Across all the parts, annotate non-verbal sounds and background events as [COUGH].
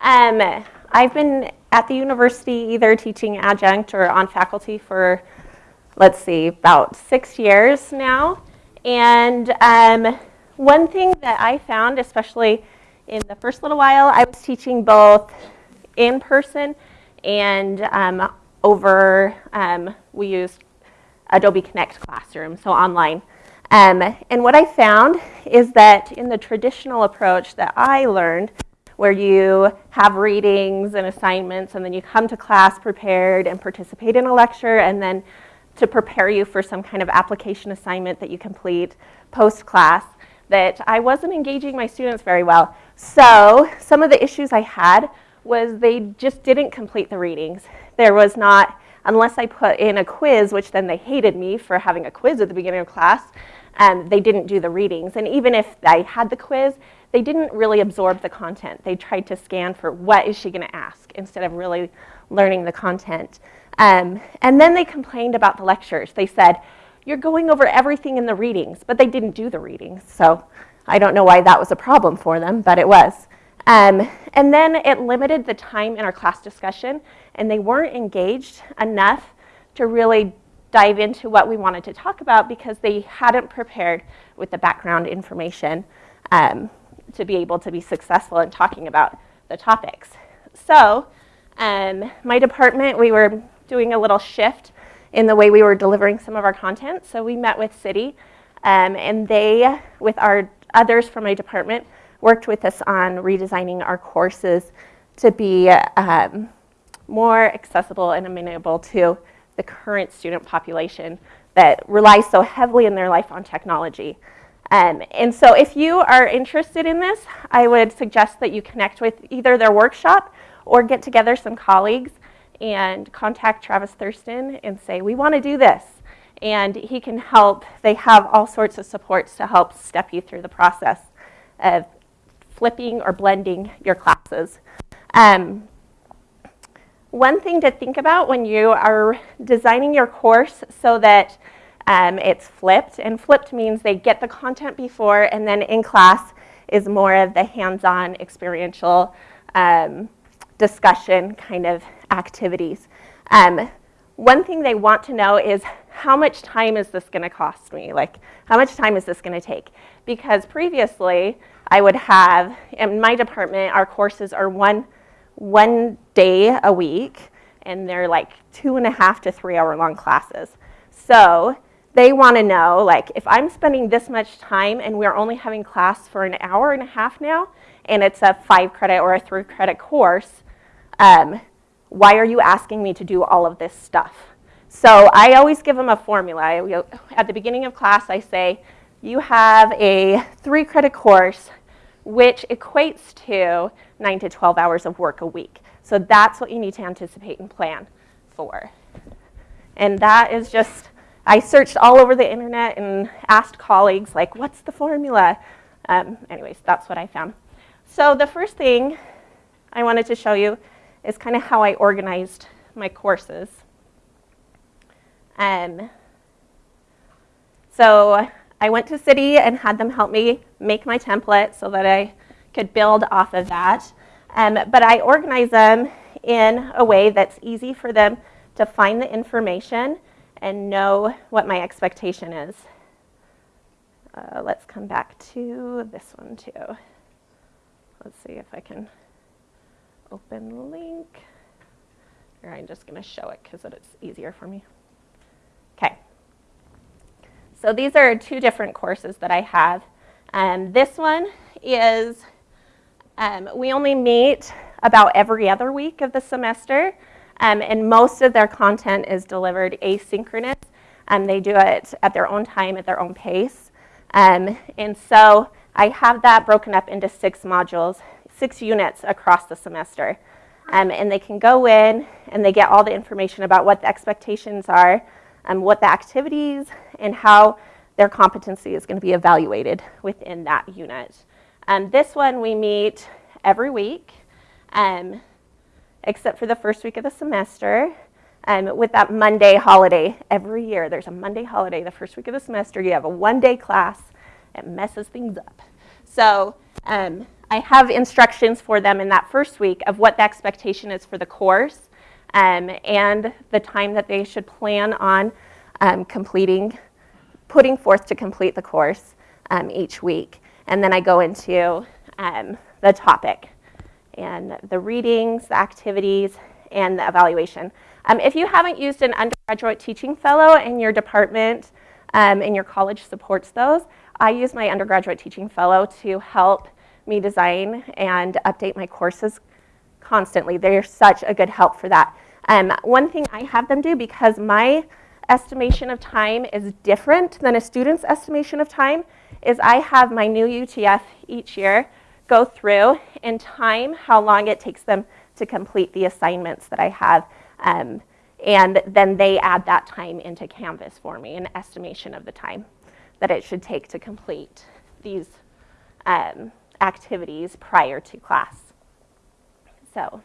Um, I've been at the university either teaching adjunct or on faculty for, let's see, about six years now. And um, one thing that I found, especially in the first little while, I was teaching both in person and um, over, um, we used Adobe Connect Classroom, so online. Um, and what I found is that in the traditional approach that I learned, where you have readings and assignments, and then you come to class prepared and participate in a lecture, and then to prepare you for some kind of application assignment that you complete post-class, that I wasn't engaging my students very well. So some of the issues I had was they just didn't complete the readings. There was not, unless I put in a quiz, which then they hated me for having a quiz at the beginning of class, um, they didn't do the readings. And even if I had the quiz, they didn't really absorb the content. They tried to scan for what is she going to ask instead of really learning the content. Um, and then they complained about the lectures. They said, you're going over everything in the readings, but they didn't do the readings. So I don't know why that was a problem for them, but it was. Um, and then it limited the time in our class discussion, and they weren't engaged enough to really dive into what we wanted to talk about because they hadn't prepared with the background information um, to be able to be successful in talking about the topics. So um, my department, we were doing a little shift in the way we were delivering some of our content. So we met with CIDI, um, and they, with our others from my department, worked with us on redesigning our courses to be um, more accessible and amenable to the current student population that relies so heavily in their life on technology. Um, and so if you are interested in this, I would suggest that you connect with either their workshop or get together some colleagues and contact Travis Thurston and say, we want to do this. And he can help. They have all sorts of supports to help step you through the process of flipping or blending your classes. Um, one thing to think about when you are designing your course so that um, it's flipped, and flipped means they get the content before and then in class is more of the hands-on experiential um, discussion kind of activities. Um, one thing they want to know is how much time is this going to cost me? Like, how much time is this going to take? Because previously, I would have, in my department, our courses are one, one day a week, and they're like two and a half to three hour long classes. So they want to know, like, if I'm spending this much time and we're only having class for an hour and a half now, and it's a five credit or a three credit course, um, why are you asking me to do all of this stuff? So I always give them a formula. I, at the beginning of class, I say, you have a three credit course, which equates to nine to 12 hours of work a week. So that's what you need to anticipate and plan for. And that is just I searched all over the internet and asked colleagues, like, what's the formula? Um, anyways, that's what I found. So the first thing I wanted to show you is kind of how I organized my courses. Um, so I went to CIDI and had them help me make my template so that I could build off of that. Um, but I organize them in a way that's easy for them to find the information and know what my expectation is. Uh, let's come back to this one too. Let's see if I can open link. Or I'm just going to show it because it's easier for me. Okay. So these are two different courses that I have. Um, this one is, um, we only meet about every other week of the semester. Um, and most of their content is delivered asynchronous. Um, they do it at their own time, at their own pace. Um, and so I have that broken up into six modules, six units across the semester. Um, and they can go in and they get all the information about what the expectations are, um, what the activities, and how their competency is going to be evaluated within that unit. Um, this one we meet every week. Um, except for the first week of the semester. Um, with that Monday holiday every year, there's a Monday holiday the first week of the semester. You have a one-day class. It messes things up. So um, I have instructions for them in that first week of what the expectation is for the course um, and the time that they should plan on um, completing, putting forth to complete the course um, each week. And then I go into um, the topic and the readings, the activities, and the evaluation. Um, if you haven't used an undergraduate teaching fellow and your department um, and your college supports those, I use my undergraduate teaching fellow to help me design and update my courses constantly. They're such a good help for that. Um, one thing I have them do because my estimation of time is different than a student's estimation of time is I have my new UTF each year go through and time how long it takes them to complete the assignments that I have. Um, and then they add that time into Canvas for me, an estimation of the time that it should take to complete these um, activities prior to class. So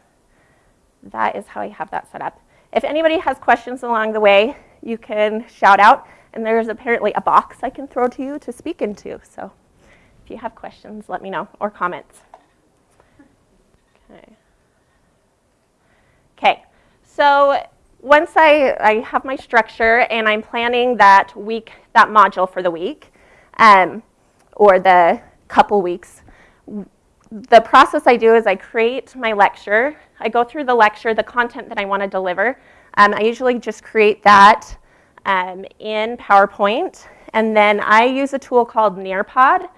that is how I have that set up. If anybody has questions along the way, you can shout out. And there's apparently a box I can throw to you to speak into. So if you have questions, let me know, or comments. Okay. Okay, so once I, I have my structure and I'm planning that week, that module for the week, um, or the couple weeks, the process I do is I create my lecture. I go through the lecture, the content that I want to deliver. Um, I usually just create that um, in PowerPoint. And then I use a tool called Nearpod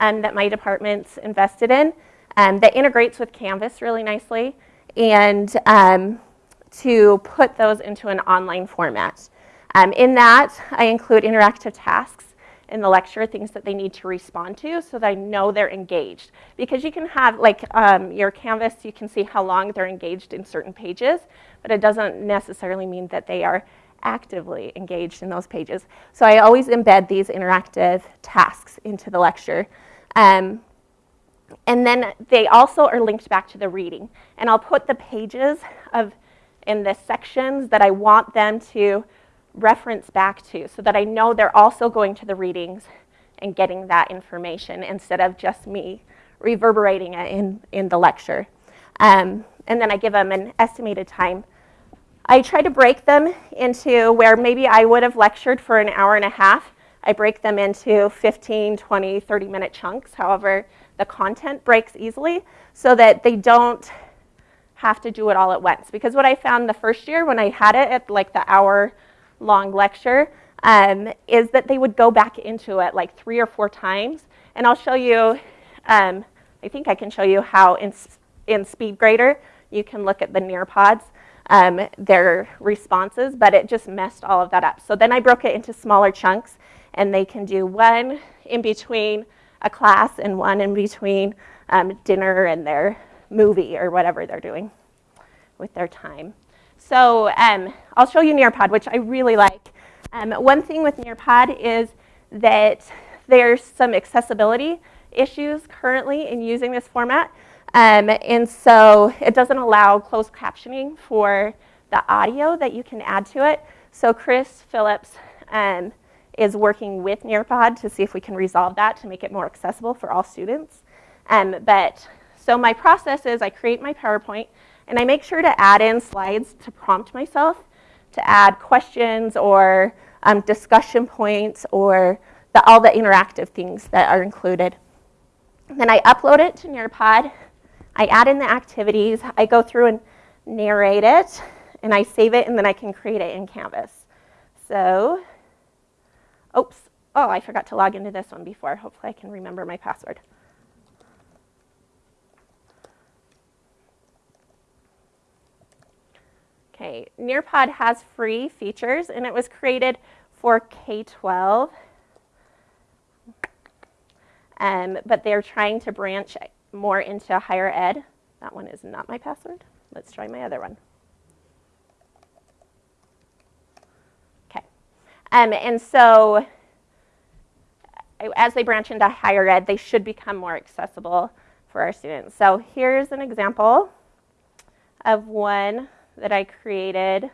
um, that my department's invested in um, that integrates with Canvas really nicely and um, to put those into an online format. Um, in that, I include interactive tasks in the lecture, things that they need to respond to so that I know they're engaged. Because you can have, like um, your Canvas, you can see how long they're engaged in certain pages, but it doesn't necessarily mean that they are actively engaged in those pages. So I always embed these interactive tasks into the lecture. Um, and then they also are linked back to the reading. And I'll put the pages of in the sections that I want them to reference back to so that I know they're also going to the readings and getting that information instead of just me reverberating it in, in the lecture. Um, and then I give them an estimated time. I try to break them into where maybe I would have lectured for an hour and a half. I break them into 15, 20, 30 minute chunks. However, the content breaks easily so that they don't have to do it all at once. Because what I found the first year when I had it at like the hour long lecture um, is that they would go back into it like three or four times. And I'll show you, um, I think I can show you how in, in SpeedGrader you can look at the Nearpods, um, their responses, but it just messed all of that up. So then I broke it into smaller chunks and they can do one in between a class and one in between um, dinner and their movie or whatever they're doing with their time. So um, I'll show you Nearpod, which I really like. Um, one thing with Nearpod is that there's some accessibility issues currently in using this format. Um, and so it doesn't allow closed captioning for the audio that you can add to it. So Chris Phillips um, is working with Nearpod to see if we can resolve that to make it more accessible for all students. Um, but so my process is I create my PowerPoint and I make sure to add in slides to prompt myself to add questions or um, discussion points or the, all the interactive things that are included. Then I upload it to Nearpod. I add in the activities. I go through and narrate it, and I save it, and then I can create it in Canvas. So, oops, oh, I forgot to log into this one before. Hopefully I can remember my password. Okay, Nearpod has free features and it was created for K-12. Um, but they're trying to branch more into higher ed. That one is not my password. Let's try my other one. Okay. Um, and so as they branch into higher ed, they should become more accessible for our students. So here's an example of one that I created.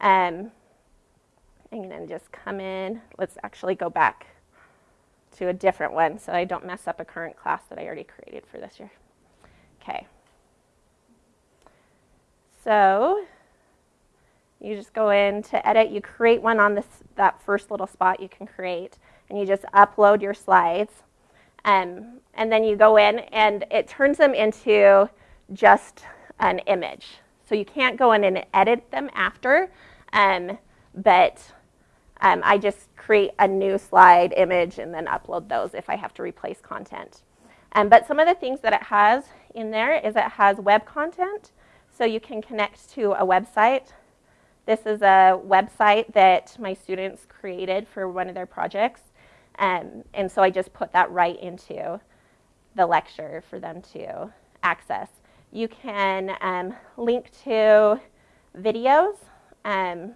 Um, I'm going to just come in. Let's actually go back to a different one so I don't mess up a current class that I already created for this year. Okay. So you just go in to edit, you create one on this, that first little spot you can create, and you just upload your slides. Um, and then you go in and it turns them into just an image. So you can't go in and edit them after, um, but um, I just create a new slide image and then upload those if I have to replace content. Um, but some of the things that it has in there is it has web content, so you can connect to a website. This is a website that my students created for one of their projects. Um, and so I just put that right into the lecture for them to access. You can um, link to videos um,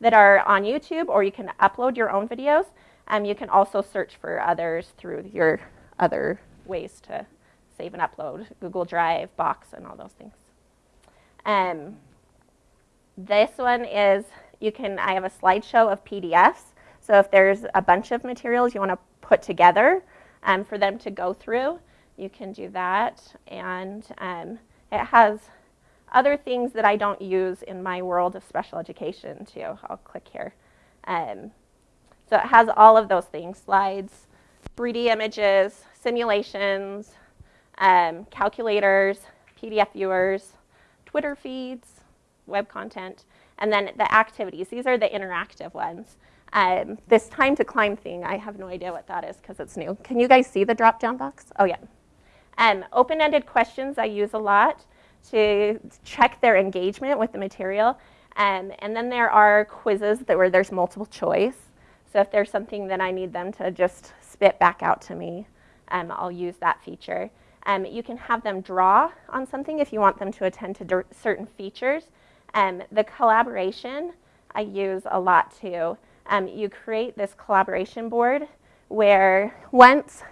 that are on YouTube, or you can upload your own videos. Um, you can also search for others through your other ways to save and upload, Google Drive, Box, and all those things. Um, this one is, you can, I have a slideshow of PDFs. So if there's a bunch of materials you want to put together um, for them to go through, you can do that. And um, it has other things that I don't use in my world of special education too. I'll click here. Um, so it has all of those things, slides, 3D images, simulations, um, calculators, PDF viewers, Twitter feeds, web content, and then the activities. These are the interactive ones. Um, this time to climb thing, I have no idea what that is because it's new. Can you guys see the drop-down box? Oh, yeah. Um, Open-ended questions I use a lot to check their engagement with the material. Um, and then there are quizzes that where there's multiple choice. So if there's something that I need them to just spit back out to me, um, I'll use that feature. Um, you can have them draw on something if you want them to attend to certain features. Um, the collaboration I use a lot too um, you create this collaboration board where once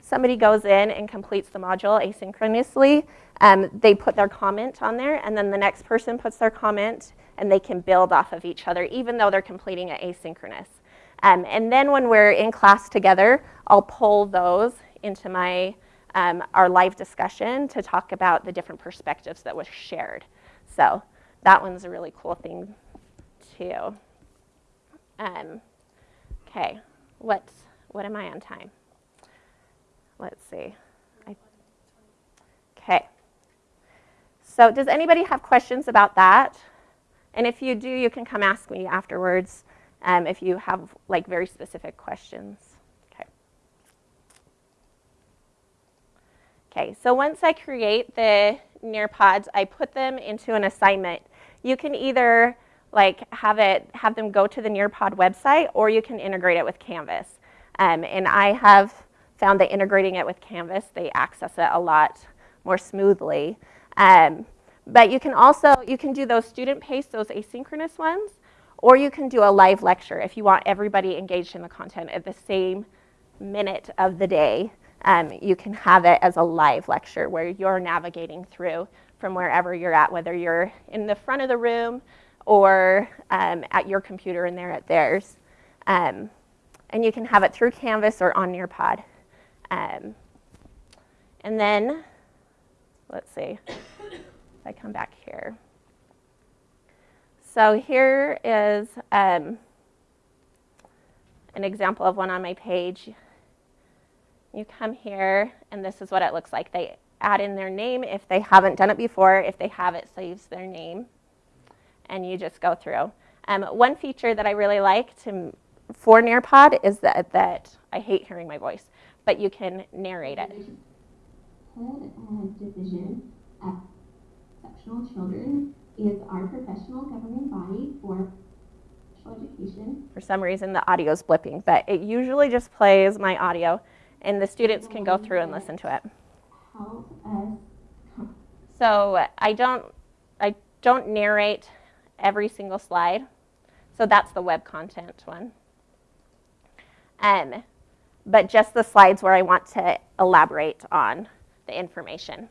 somebody goes in and completes the module asynchronously, um, they put their comment on there, and then the next person puts their comment, and they can build off of each other, even though they're completing it asynchronous. Um, and then when we're in class together, I'll pull those into my um, our live discussion to talk about the different perspectives that was shared. So that one's a really cool thing too. Um, okay, what's, what am I on time? Let's see. Okay. So does anybody have questions about that? And if you do, you can come ask me afterwards um, if you have like very specific questions. Okay. Okay, so once I create the Nearpods, I put them into an assignment. You can either like have it have them go to the Nearpod website, or you can integrate it with Canvas. Um, and I have found that integrating it with Canvas, they access it a lot more smoothly. Um, but you can also you can do those student paced, those asynchronous ones, or you can do a live lecture if you want everybody engaged in the content at the same minute of the day. Um, you can have it as a live lecture where you're navigating through from wherever you're at, whether you're in the front of the room or um, at your computer and they're at theirs. Um, and you can have it through Canvas or on Nearpod. Um, and then, let's see, if I come back here. So here is um, an example of one on my page. You come here, and this is what it looks like. They add in their name if they haven't done it before. If they have, it saves their name and you just go through. Um, one feature that I really like to, for Nearpod is that, that I hate hearing my voice, but you can narrate it. Of Division at Exceptional Children is our professional governing body for special education. For some reason, the audio is blipping, but it usually just plays my audio, and the students can go through and listen to it. So I don't, I don't narrate every single slide. So that's the web content one. Um, but just the slides where I want to elaborate on the information.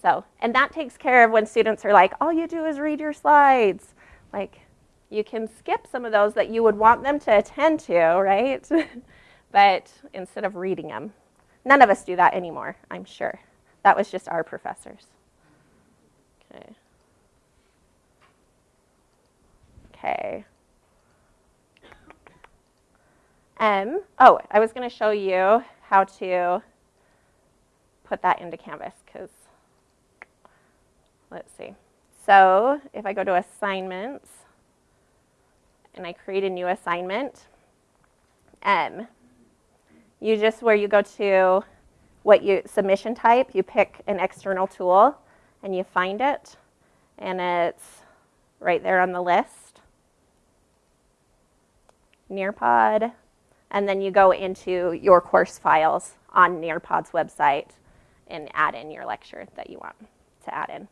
So, and that takes care of when students are like, all you do is read your slides. Like, you can skip some of those that you would want them to attend to, right? [LAUGHS] but instead of reading them. None of us do that anymore, I'm sure. That was just our professors. Okay. Okay. Um, oh, I was going to show you how to put that into Canvas because, let's see. So if I go to assignments and I create a new assignment, um, you just, where you go to what you, submission type, you pick an external tool and you find it and it's right there on the list. Nearpod, and then you go into your course files on Nearpod's website and add in your lecture that you want to add in.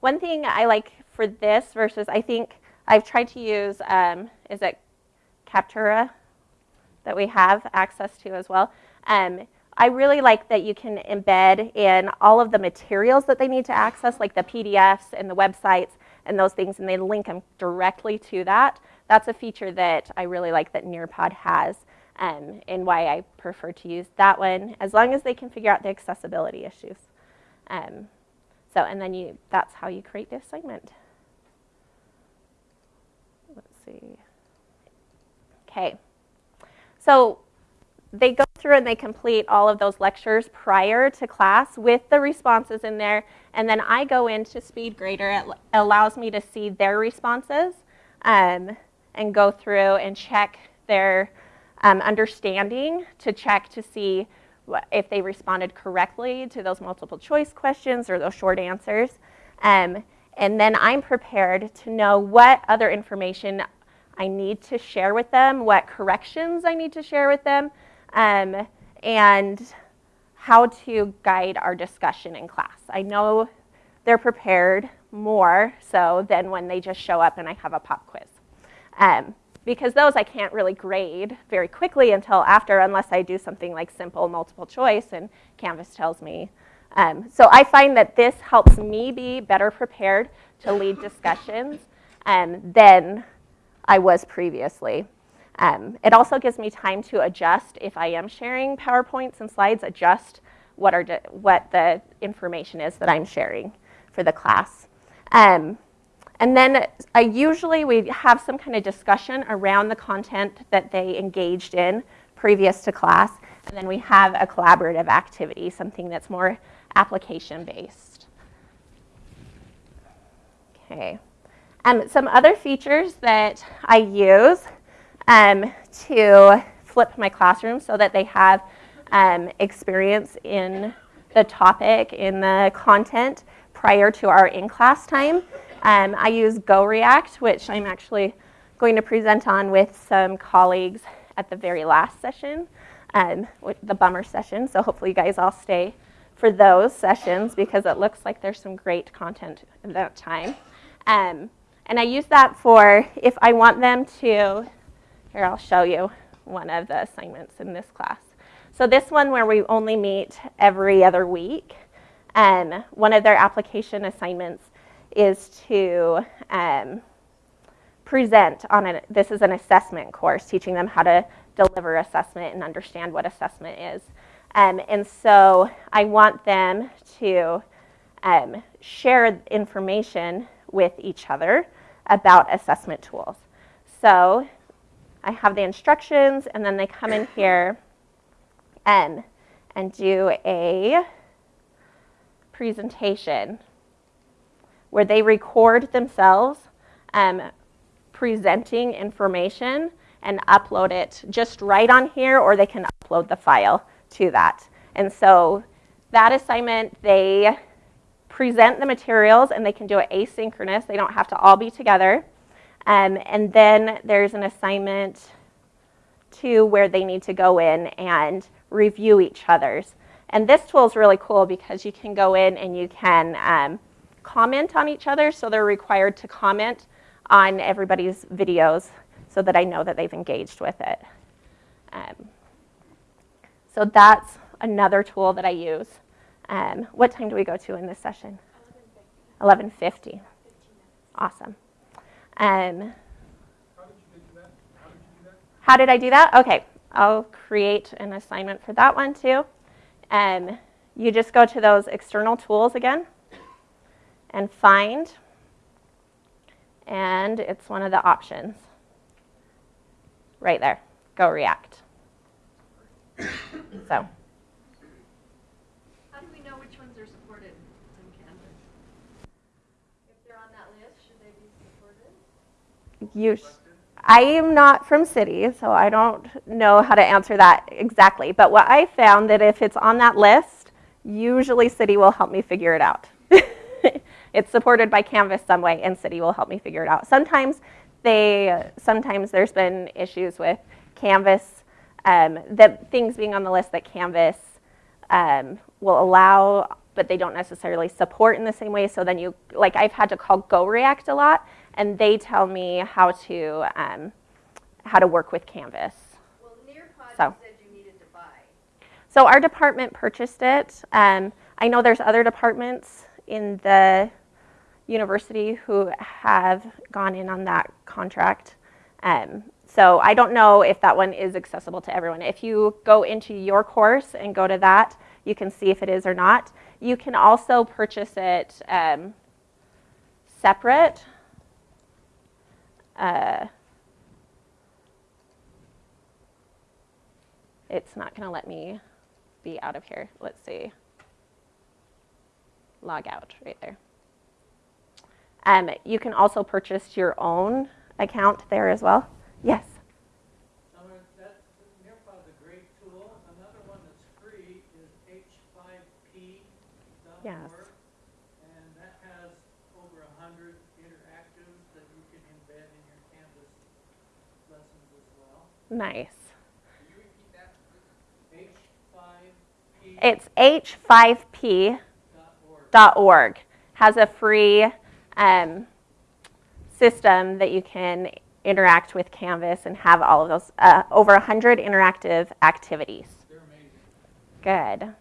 One thing I like for this versus, I think I've tried to use, um, is it Kaltura that we have access to as well. Um, I really like that you can embed in all of the materials that they need to access, like the PDFs and the websites and those things, and they link them directly to that. That's a feature that I really like that Nearpod has um, and why I prefer to use that one, as long as they can figure out the accessibility issues. Um, so, and then you, that's how you create the assignment. Let's see. Okay. So they go through and they complete all of those lectures prior to class with the responses in there. And then I go into SpeedGrader. It allows me to see their responses um, and go through and check their um, understanding to check to see if they responded correctly to those multiple choice questions or those short answers. Um, and then I'm prepared to know what other information I need to share with them, what corrections I need to share with them, um, and how to guide our discussion in class. I know they're prepared more so than when they just show up and I have a pop quiz. Um, because those I can't really grade very quickly until after unless I do something like simple multiple choice and Canvas tells me. Um, so I find that this helps me be better prepared to lead discussions um, than I was previously. Um, it also gives me time to adjust if I am sharing PowerPoints and slides, adjust what, are what the information is that I'm sharing for the class. Um, and then I usually we have some kind of discussion around the content that they engaged in previous to class. And then we have a collaborative activity, something that's more application based. Okay. Um, some other features that I use um, to flip my classroom so that they have um, experience in the topic, in the content prior to our in-class time. Um, I use GoReact, which I'm actually going to present on with some colleagues at the very last session, um, the bummer session. So hopefully you guys all stay for those sessions because it looks like there's some great content at that time. Um, and I use that for if I want them to, here I'll show you one of the assignments in this class. So this one where we only meet every other week, um, one of their application assignments is to um, present on a, this is an assessment course, teaching them how to deliver assessment and understand what assessment is. Um, and so I want them to um, share information with each other about assessment tools. So I have the instructions and then they come in here and, and do a presentation where they record themselves um, presenting information and upload it just right on here, or they can upload the file to that. And so that assignment, they present the materials and they can do it asynchronous. They don't have to all be together. Um, and then there's an assignment to where they need to go in and review each other's. And this tool is really cool because you can go in and you can um, comment on each other, so they're required to comment on everybody's videos so that I know that they've engaged with it. Um, so that's another tool that I use. Um, what time do we go to in this session? 11.50. 11.50. Awesome. Um, how did I do that? Okay, I'll create an assignment for that one too. Um, you just go to those external tools again and find, and it's one of the options. Right there, GoReact. [COUGHS] So, How do we know which ones are supported on Canvas? If they're on that list, should they be supported? you, I am not from CIDI, so I don't know how to answer that exactly. But what I found that if it's on that list, usually CIDI will help me figure it out. It's supported by Canvas some way, and CIDI will help me figure it out. Sometimes they, sometimes there's been issues with Canvas, um, that things being on the list that Canvas um, will allow, but they don't necessarily support in the same way. So then you, like I've had to call GoReact a lot, and they tell me how to um, how to work with Canvas. Well, So. you said you needed to buy. So our department purchased it. Um, I know there's other departments in the university who have gone in on that contract. Um, so I don't know if that one is accessible to everyone. If you go into your course and go to that, you can see if it is or not. You can also purchase it um, separate. Uh, it's not going to let me be out of here. Let's see. Log out right there. Um, you can also purchase your own account there as well. Yes. Summer, that, Nearpod's a great tool. Another one that's free is h5p.org. Yes. And that has over hundred interactives that you can embed in your Canvas lessons as well. Nice. Can you repeat that, h5p.org. It's h5p.org. Has a free um, system that you can interact with Canvas and have all of those uh, over 100 interactive activities. Amazing. Good.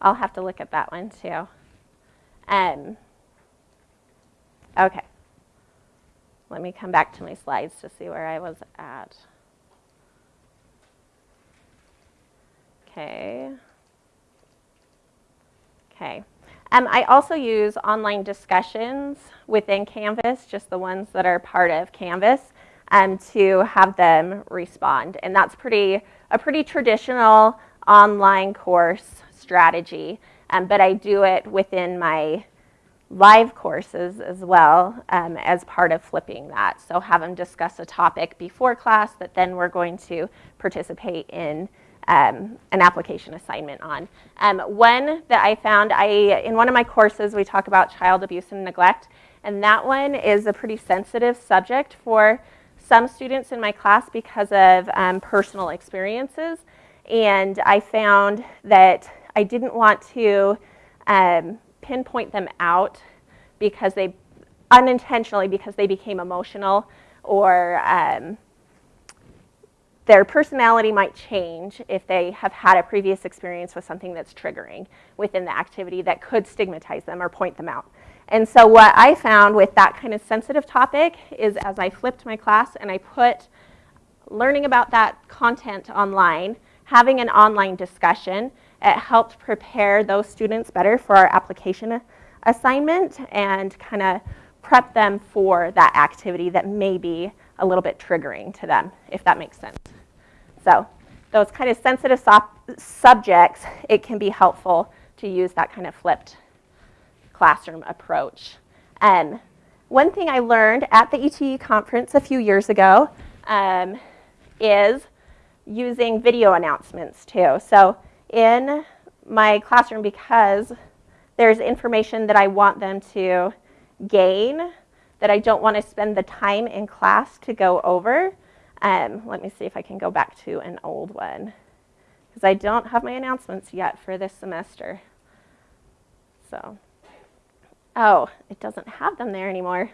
I'll have to look at that one too. Um, okay. Let me come back to my slides to see where I was at. Okay. Okay. Um, I also use online discussions within Canvas, just the ones that are part of Canvas, um, to have them respond. And that's pretty a pretty traditional online course strategy. Um, but I do it within my live courses as well um, as part of flipping that. So have them discuss a topic before class that then we're going to participate in um, an application assignment on. Um, one that I found, I in one of my courses we talk about child abuse and neglect, and that one is a pretty sensitive subject for some students in my class because of um, personal experiences. And I found that I didn't want to um, pinpoint them out because they unintentionally because they became emotional or um, their personality might change if they have had a previous experience with something that's triggering within the activity that could stigmatize them or point them out. And so what I found with that kind of sensitive topic is as I flipped my class and I put learning about that content online, having an online discussion, it helped prepare those students better for our application assignment and kind of prep them for that activity that may be a little bit triggering to them, if that makes sense. So those kind of sensitive subjects, it can be helpful to use that kind of flipped classroom approach. And one thing I learned at the ETE conference a few years ago um, is using video announcements too. So in my classroom, because there's information that I want them to gain that I don't want to spend the time in class to go over. Um, let me see if I can go back to an old one because I don't have my announcements yet for this semester. So, oh, it doesn't have them there anymore.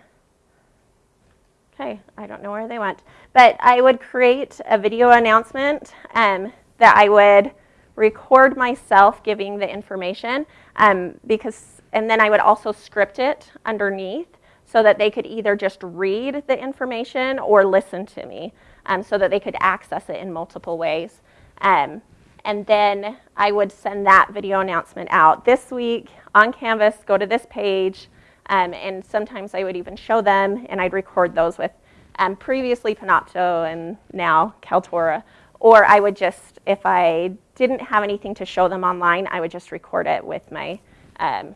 Okay, I don't know where they went. But I would create a video announcement um, that I would record myself giving the information um, because, and then I would also script it underneath so that they could either just read the information or listen to me um, so that they could access it in multiple ways. Um, and then I would send that video announcement out this week on Canvas, go to this page, um, and sometimes I would even show them and I'd record those with um, previously Panopto and now Kaltura. Or I would just, if I didn't have anything to show them online, I would just record it with my um,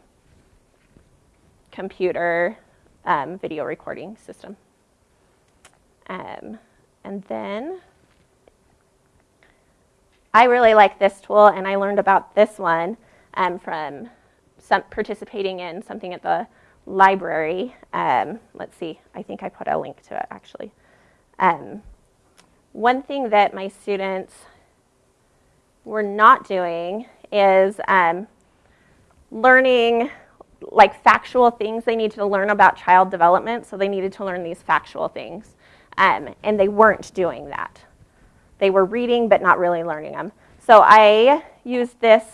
computer um, video recording system. Um, and then I really like this tool, and I learned about this one um, from some, participating in something at the library. Um, let's see, I think I put a link to it actually. Um, one thing that my students were not doing is um, learning like factual things they needed to learn about child development, so they needed to learn these factual things. Um, and they weren't doing that. They were reading but not really learning them. So I used this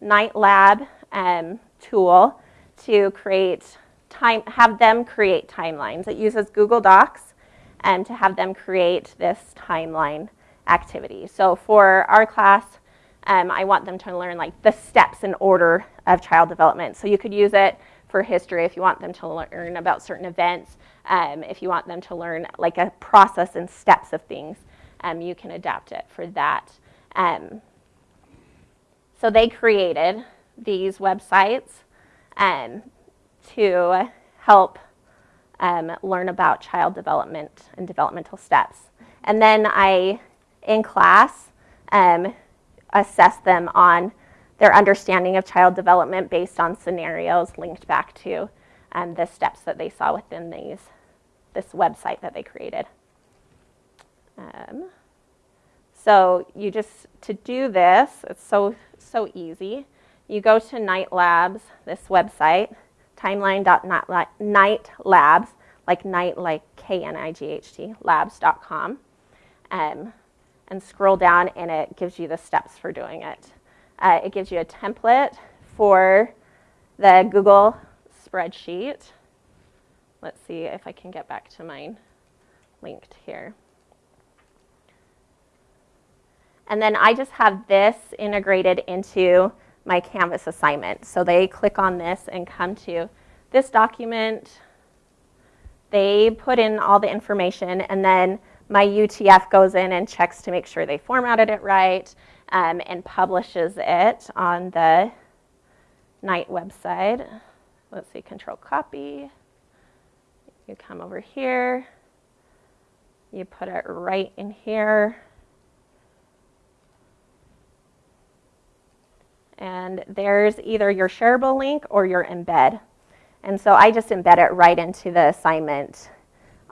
Knight Lab um, tool to create time, have them create timelines. It uses Google Docs um, to have them create this timeline activity. So for our class, um, I want them to learn like the steps in order of child development. So you could use it for history if you want them to learn about certain events, um, if you want them to learn like a process and steps of things, um, you can adapt it for that. Um, so they created these websites um, to help um, learn about child development and developmental steps. And then I, in class, um, assess them on their understanding of child development based on scenarios linked back to um, the steps that they saw within these, this website that they created. Um, so you just, to do this, it's so, so easy. You go to Knight Labs, this website, timeline.knightlabs, like night, like K-N-I-G-H-T, labs.com, um, and scroll down and it gives you the steps for doing it. Uh, it gives you a template for the Google spreadsheet. Let's see if I can get back to mine linked here. And then I just have this integrated into my Canvas assignment. So they click on this and come to this document. They put in all the information, and then my UTF goes in and checks to make sure they formatted it right um, and publishes it on the Knight website. Let's see, control copy. You come over here. You put it right in here. and there's either your shareable link or your embed. And so I just embed it right into the assignment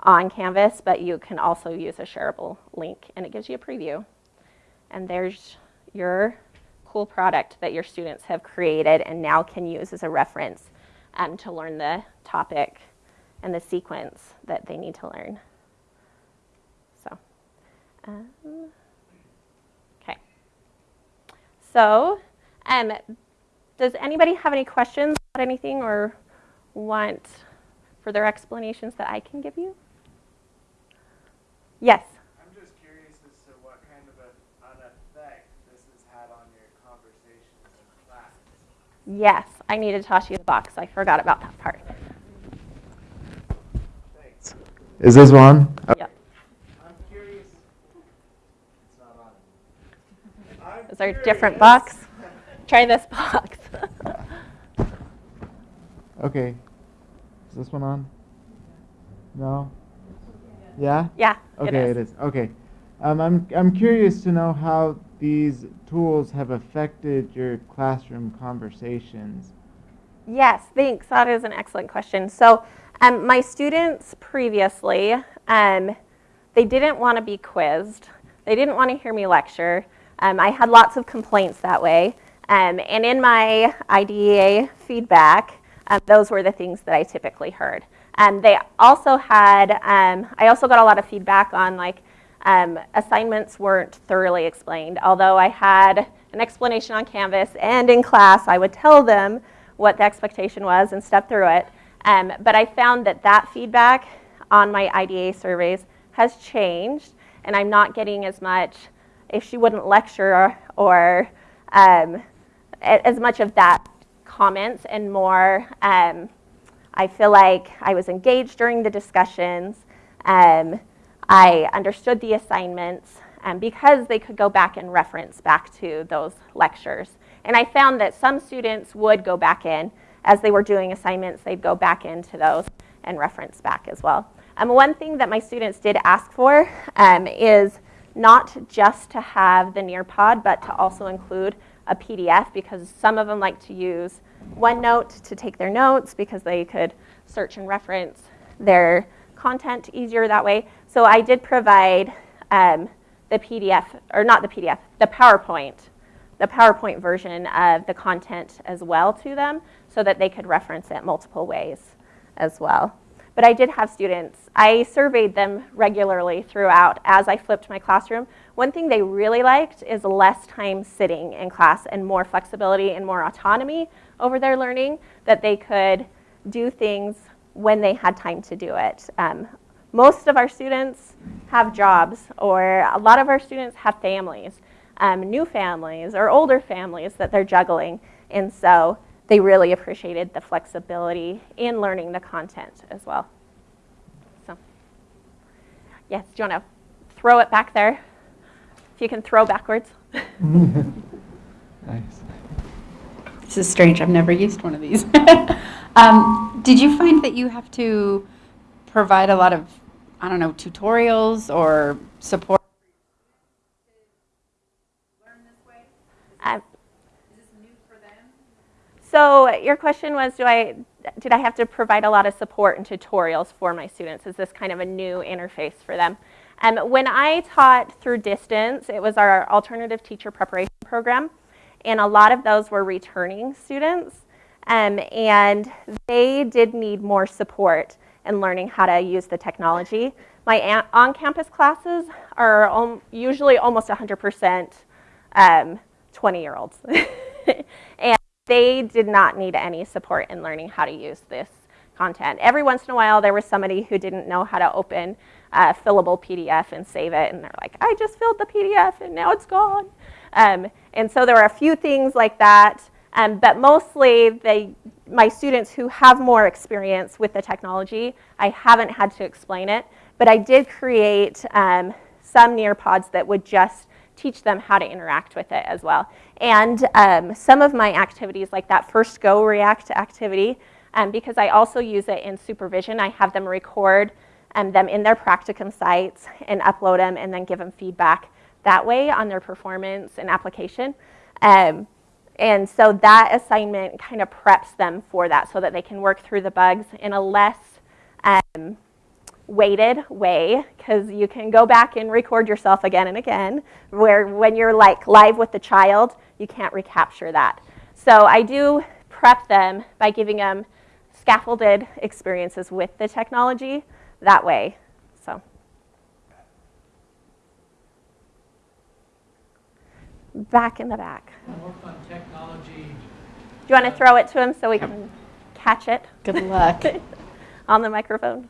on Canvas, but you can also use a shareable link and it gives you a preview. And there's your cool product that your students have created and now can use as a reference um, to learn the topic and the sequence that they need to learn. So, um, okay. So um, does anybody have any questions about anything or want further explanations that I can give you? Yes. I'm just curious as to what kind of a, an effect this has had on your conversations in class. Yes, I need to toss you the box. I forgot about that part. Thanks. Is this one? Yep. I'm curious. It's not on. I'm Is there a different box? Try this box. [LAUGHS] Okay. Is this one on? No? Yeah? yeah, Okay, it is. it is. Okay. Um, I'm, I'm curious to know how these tools have affected your classroom conversations. Yes, thanks. That is an excellent question. So, um, my students previously, um, they didn't want to be quizzed. They didn't want to hear me lecture. Um, I had lots of complaints that way. Um, and in my IDEA feedback, um, those were the things that I typically heard. Um, they also had, I also got a lot of feedback on like um, assignments weren't thoroughly explained. Although I had an explanation on Canvas and in class, I would tell them what the expectation was and step through it. Um, but I found that that feedback on my IDEA surveys has changed, and I'm not getting as much, if she wouldn't lecture or um, as much of that comments and more, um, I feel like I was engaged during the discussions. I understood the assignments um, because they could go back and reference back to those lectures. And I found that some students would go back in as they were doing assignments, they'd go back into those and reference back as well. Um, one thing that my students did ask for um, is not just to have the Nearpod, but to also include a PDF because some of them like to use OneNote to take their notes because they could search and reference their content easier that way. So I did provide um, the PDF, or not the PDF, the PowerPoint, the PowerPoint version of the content as well to them so that they could reference it multiple ways as well. But I did have students, I surveyed them regularly throughout as I flipped my classroom. One thing they really liked is less time sitting in class and more flexibility and more autonomy over their learning, that they could do things when they had time to do it. Um, most of our students have jobs, or a lot of our students have families, um, new families or older families that they're juggling. And so they really appreciated the flexibility in learning the content as well. So, yes, do you want to throw it back there? If you can throw backwards. Nice. This is strange. I've never used one of these. [LAUGHS] um, did you find that you have to provide a lot of, I don't know, tutorials or support? So your question was, do I, did I have to provide a lot of support and tutorials for my students? Is this kind of a new interface for them? Um, when I taught through distance, it was our alternative teacher preparation program, and a lot of those were returning students, um, and they did need more support in learning how to use the technology. My on-campus classes are usually almost 100% um, 20-year-olds, [LAUGHS] and they did not need any support in learning how to use this content. Every once in a while, there was somebody who didn't know how to open a fillable PDF and save it, and they're like, I just filled the PDF and now it's gone. Um, and so there were a few things like that, um, but mostly they, my students who have more experience with the technology, I haven't had to explain it, but I did create um, some Nearpods that would just teach them how to interact with it as well. And um, some of my activities, like that first GoReact activity, um, because I also use it in supervision, I have them record um, them in their practicum sites and upload them and then give them feedback that way on their performance and application. Um, and so that assignment kind of preps them for that so that they can work through the bugs in a less um, weighted way because you can go back and record yourself again and again where when you're like live with the child you can't recapture that. So i do prep them by giving them scaffolded experiences with the technology that way so back in the back. Work on technology, do you want to throw it to him so we can catch it? Good luck. [LAUGHS] on the microphone.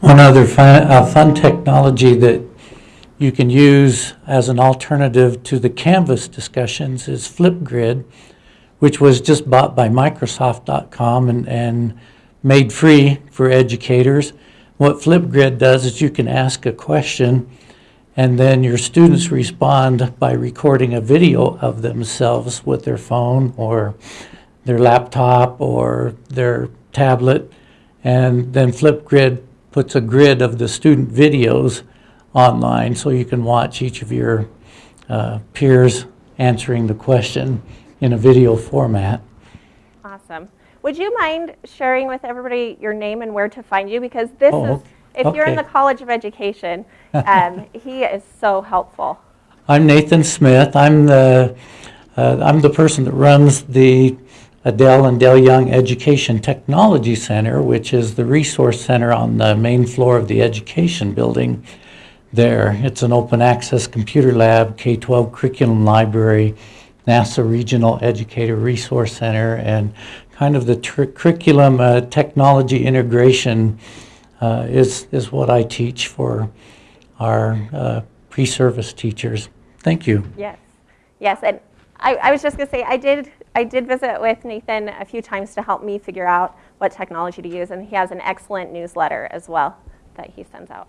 One other fun, uh, fun technology that you can use as an alternative to the Canvas discussions is Flipgrid, which was just bought by Microsoft.com and, and made free for educators. What Flipgrid does is you can ask a question and then your students respond by recording a video of themselves with their phone or their laptop or their tablet. And then Flipgrid puts a grid of the student videos online so you can watch each of your uh, peers answering the question in a video format. Would you mind sharing with everybody your name and where to find you? Because this Oh, is, if you're in the College of Education, [LAUGHS] um, he is so helpful. I'm Nathan Smith. I'm the uh, I'm the person that runs the Adele and Dale Young Education Technology Center, which is the resource center on the main floor of the education building. there. It's an open access computer lab, K-12 curriculum library, NASA Regional Educator Resource Center, and kind of the curriculum uh, technology integration uh, is, is what I teach for our uh, pre-service teachers. Thank you. Yes, yes, and I, I was just gonna say, I did, I did visit with Nathan a few times to help me figure out what technology to use, and he has an excellent newsletter as well that he sends out.